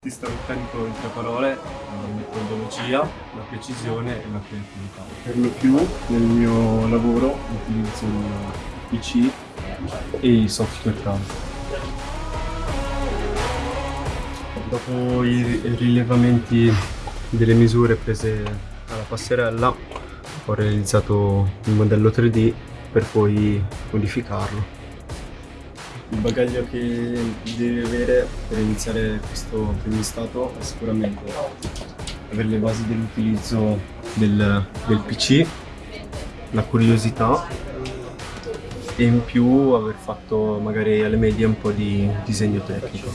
Ti carico in tre parole, la metodologia, la precisione e la creatività. Per lo più nel mio lavoro utilizzo il PC e i software CAD. Dopo i rilevamenti delle misure prese alla passerella ho realizzato il modello 3D per poi modificarlo. Il bagaglio che devi avere per iniziare questo apprendistato è sicuramente avere le basi dell'utilizzo del, del PC, la curiosità e in più aver fatto magari alle medie un po' di disegno tecnico.